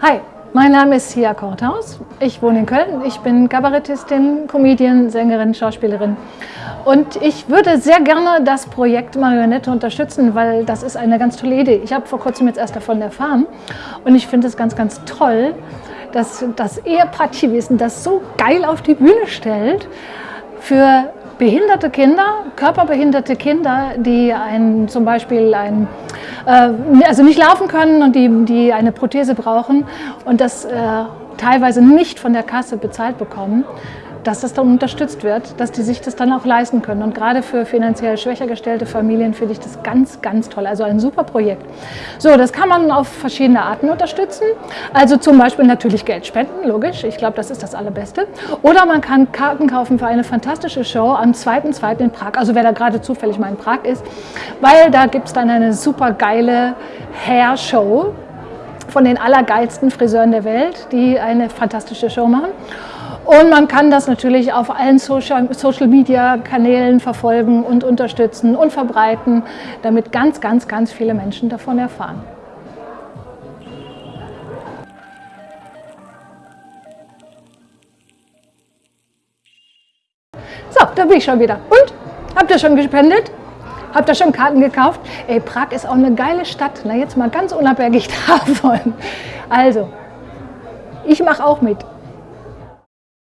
Hi, mein Name ist Sia Korthaus. Ich wohne in Köln. Ich bin Kabarettistin, Comedian, Sängerin, Schauspielerin. Und ich würde sehr gerne das Projekt Marionette unterstützen, weil das ist eine ganz tolle Idee. Ich habe vor kurzem jetzt erst davon erfahren und ich finde es ganz, ganz toll, dass das Ehepaar Chiwissen das so geil auf die Bühne stellt für behinderte Kinder, körperbehinderte Kinder, die ein, zum Beispiel ein, äh, also nicht laufen können und die, die eine Prothese brauchen und das äh, teilweise nicht von der Kasse bezahlt bekommen dass das dann unterstützt wird, dass die sich das dann auch leisten können. Und gerade für finanziell schwächer gestellte Familien finde ich das ganz, ganz toll. Also ein super Projekt. So, das kann man auf verschiedene Arten unterstützen. Also zum Beispiel natürlich Geld spenden, logisch. Ich glaube, das ist das Allerbeste. Oder man kann Karten kaufen für eine fantastische Show am 2.2. in Prag. Also wer da gerade zufällig mal in Prag ist. Weil da gibt es dann eine super geile Hair-Show von den allergeilsten Friseuren der Welt, die eine fantastische Show machen. Und man kann das natürlich auf allen Social-Media-Kanälen verfolgen und unterstützen und verbreiten, damit ganz, ganz, ganz viele Menschen davon erfahren. So, da bin ich schon wieder. Und? Habt ihr schon gespendet? Habt ihr schon Karten gekauft? Ey, Prag ist auch eine geile Stadt. Na, jetzt mal ganz unabhängig davon. Also, ich mache auch mit.